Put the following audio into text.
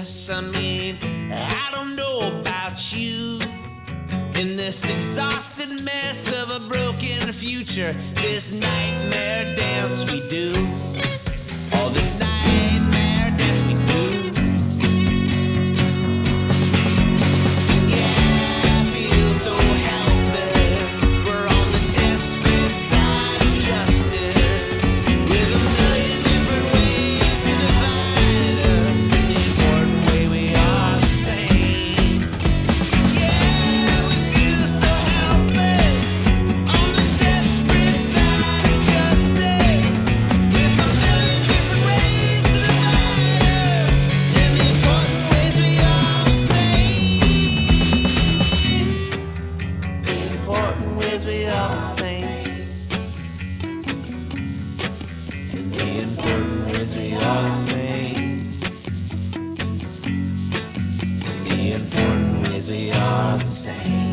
guess, I mean, I don't know about you. In this exhausted mess of a broken future, this nightmare dance we do. All this night the same. The important is we are the same.